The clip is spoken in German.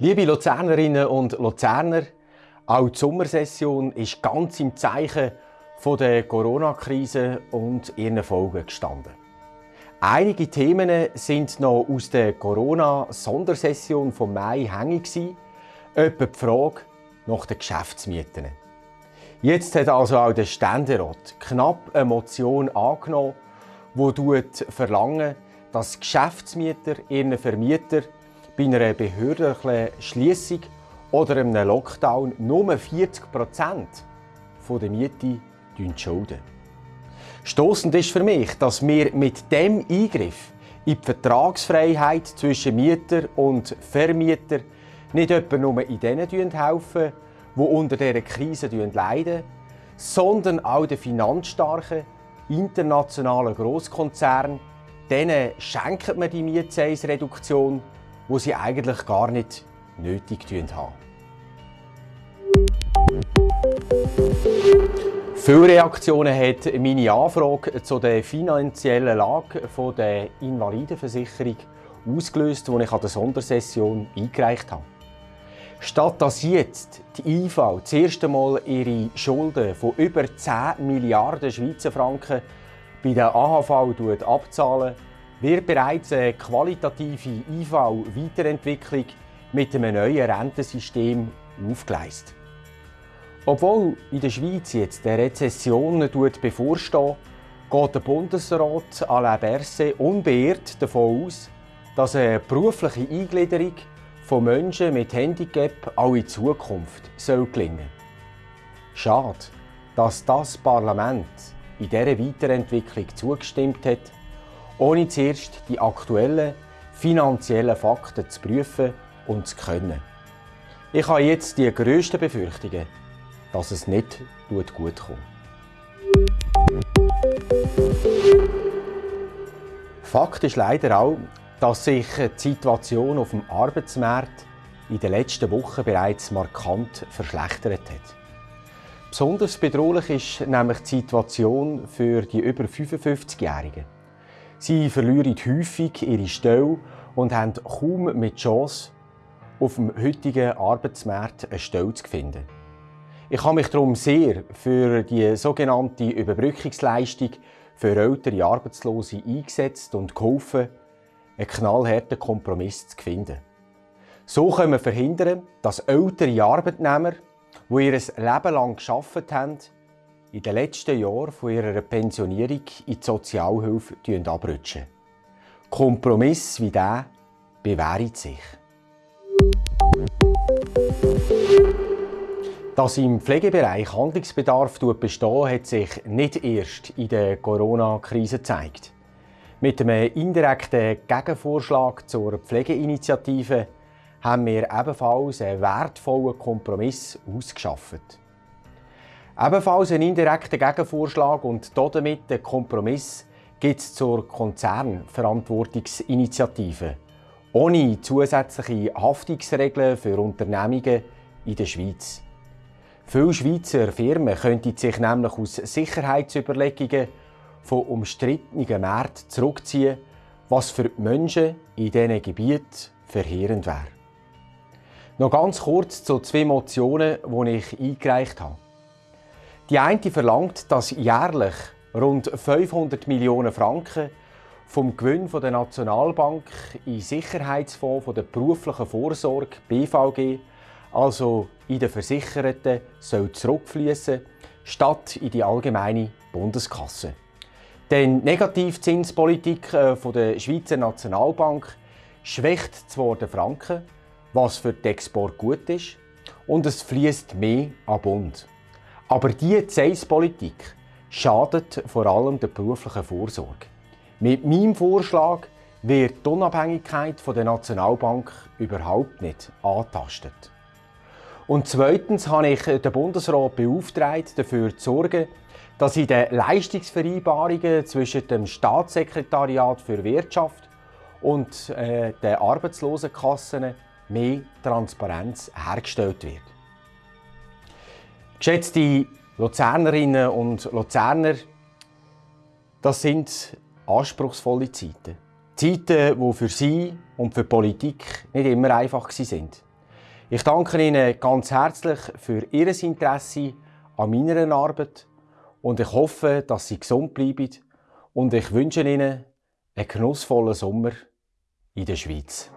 Liebe Luzernerinnen und Luzerner, auch die Sommersession ist ganz im Zeichen der Corona-Krise und ihren Folgen gestanden. Einige Themen sind noch aus der Corona-Sondersession vom Mai hängig etwa die Frage nach den Geschäftsmieten. Jetzt hat also auch der Ständerat knapp eine Motion angenommen, die verlangt, dass Geschäftsmieter ihren Vermieter bei einer behördlichen Schließung oder einem Lockdown nur 40 Prozent der Miete schulden. Stossend ist für mich, dass wir mit dem Eingriff in die Vertragsfreiheit zwischen Mieter und Vermieter nicht etwa nur in denen helfen, die unter dieser Krise leiden, sondern auch den finanzstarken internationalen Grosskonzernen, denen schenkt man die Mietzeisreduktion, wo sie eigentlich gar nicht nötig haben. Viele Reaktionen hat meine Anfrage zu der finanziellen Lage der Invalidenversicherung ausgelöst, die ich an der Sondersession eingereicht habe. Statt dass jetzt die IV das erste Mal ihre Schulden von über 10 Milliarden Schweizer Franken bei der AHV abzahlen, wird bereits eine qualitative IV-Weiterentwicklung mit einem neuen Rentensystem aufgeleistet. Obwohl in der Schweiz jetzt eine Rezession bevorsteht, geht der Bundesrat Alain Berset unbeirrt davon aus, dass eine berufliche Eingliederung von Menschen mit Handicap auch in Zukunft soll gelingen Schade, dass das Parlament in dieser Weiterentwicklung zugestimmt hat, ohne zuerst die aktuellen finanziellen Fakten zu prüfen und zu können. Ich habe jetzt die grössten Befürchtungen, dass es nicht gut kommt. Fakt ist leider auch, dass sich die Situation auf dem Arbeitsmarkt in den letzten Wochen bereits markant verschlechtert hat. Besonders bedrohlich ist nämlich die Situation für die über 55-Jährigen. Sie verlieren häufig ihre Stelle und haben kaum mit Chance, auf dem heutigen Arbeitsmarkt eine Stelle zu finden. Ich habe mich darum sehr für die sogenannte Überbrückungsleistung für ältere Arbeitslose eingesetzt und geholfen, einen knallharten Kompromiss zu finden. So können wir verhindern, dass ältere Arbeitnehmer, die ihr Leben lang gearbeitet haben, in den letzten Jahren von ihrer Pensionierung in die Sozialhilfe abrutschen. Kompromiss wie dieser bewährt sich. Dass im Pflegebereich Handlungsbedarf besteht, hat sich nicht erst in der Corona-Krise gezeigt. Mit einem indirekten Gegenvorschlag zur Pflegeinitiative haben wir ebenfalls einen wertvollen Kompromiss ausgeschafft. Ebenfalls einen indirekten Gegenvorschlag und damit den Kompromiss gibt es zur Konzernverantwortungsinitiative, ohne zusätzliche Haftungsregeln für Unternehmungen in der Schweiz. Viele Schweizer Firmen könnten sich nämlich aus Sicherheitsüberlegungen von umstrittenen Märkten zurückziehen, was für die Menschen in diesen Gebieten verheerend wäre. Noch ganz kurz zu zwei Motionen, die ich eingereicht habe. Die eine verlangt, dass jährlich rund 500 Millionen Franken vom Gewinn der Nationalbank in Sicherheitsfonds der beruflichen Vorsorge BVG, also in den Versicherten, soll zurückfließen, statt in die allgemeine Bundeskasse. Denn Negativzinspolitik äh, der Schweizer Nationalbank schwächt zwar den Franken, was für den Export gut ist, und es fließt mehr an Bund. Aber diese Zinspolitik schadet vor allem der beruflichen Vorsorge. Mit meinem Vorschlag wird die Unabhängigkeit der Nationalbank überhaupt nicht angetastet. Und zweitens habe ich den Bundesrat beauftragt, dafür zu sorgen, dass in den Leistungsvereinbarungen zwischen dem Staatssekretariat für Wirtschaft und äh, den Arbeitslosenkassen mehr Transparenz hergestellt wird. Geschätzte Luzernerinnen und Luzerner, das sind anspruchsvolle Zeiten. Zeiten, die für Sie und für die Politik nicht immer einfach sind. Ich danke Ihnen ganz herzlich für Ihr Interesse an meiner Arbeit und ich hoffe, dass Sie gesund bleiben und ich wünsche Ihnen einen genussvollen Sommer in der Schweiz.